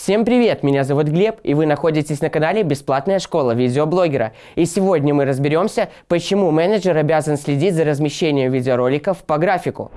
Всем привет, меня зовут Глеб, и вы находитесь на канале Бесплатная школа видеоблогера. И сегодня мы разберемся, почему менеджер обязан следить за размещением видеороликов по графику.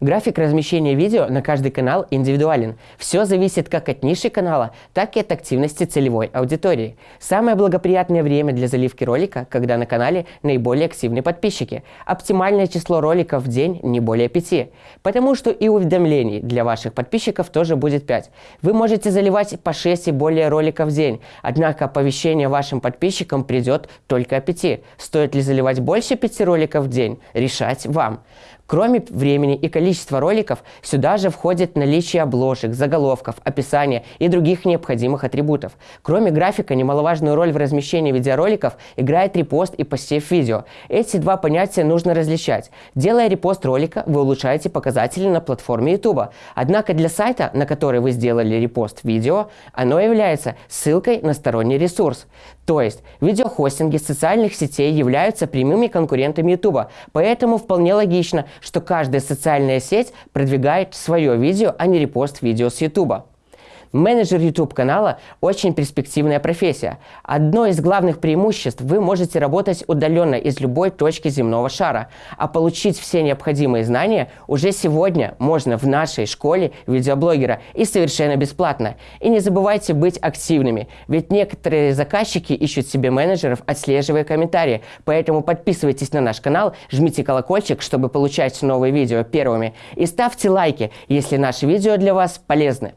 График размещения видео на каждый канал индивидуален. Все зависит как от ниши канала, так и от активности целевой аудитории. Самое благоприятное время для заливки ролика, когда на канале наиболее активны подписчики. Оптимальное число роликов в день не более 5. Потому что и уведомлений для ваших подписчиков тоже будет 5. Вы можете заливать по 6 и более роликов в день, однако оповещение вашим подписчикам придет только о 5. Стоит ли заливать больше 5 роликов в день, решать вам. Кроме времени и количества роликов, сюда же входит наличие обложек, заголовков, описания и других необходимых атрибутов. Кроме графика, немаловажную роль в размещении видеороликов играет репост и посев видео. Эти два понятия нужно различать. Делая репост ролика, вы улучшаете показатели на платформе YouTube. Однако для сайта, на который вы сделали репост видео, оно является ссылкой на сторонний ресурс. То есть, видеохостинги социальных сетей являются прямыми конкурентами YouTube, поэтому вполне логично, что каждая социальная сеть продвигает свое видео, а не репост видео с YouTube. Менеджер YouTube канала – очень перспективная профессия. Одно из главных преимуществ – вы можете работать удаленно из любой точки земного шара, а получить все необходимые знания уже сегодня можно в нашей школе видеоблогера и совершенно бесплатно. И не забывайте быть активными, ведь некоторые заказчики ищут себе менеджеров, отслеживая комментарии, поэтому подписывайтесь на наш канал, жмите колокольчик, чтобы получать новые видео первыми и ставьте лайки, если наши видео для вас полезны.